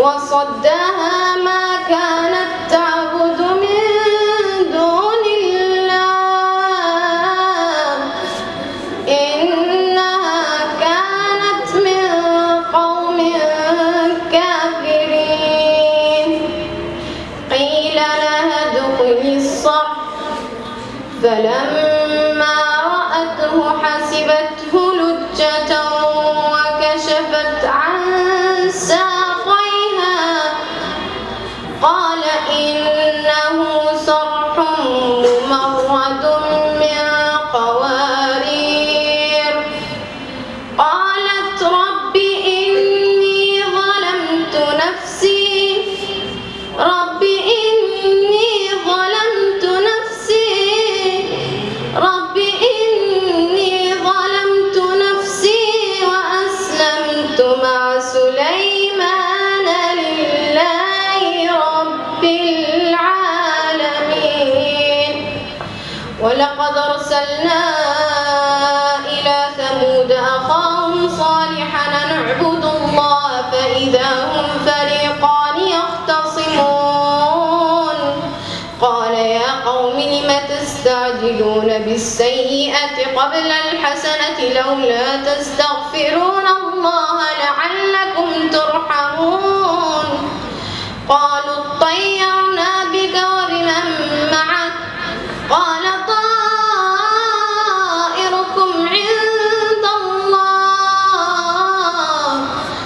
وصدها ما كانت تعبد من دون الله. إنها كانت من قوم كافرين. قيل لها ادخلي الصرح فلما رأته حسبته قال إنه صرح ممرد ولقد أرسلنا إلى ثمود أخاهم صالحا أن اعبدوا الله فإذا هم فريقان يختصمون. قال يا قوم لم تستعجلون بالسيئة قبل الحسنة لولا تستغفرون الله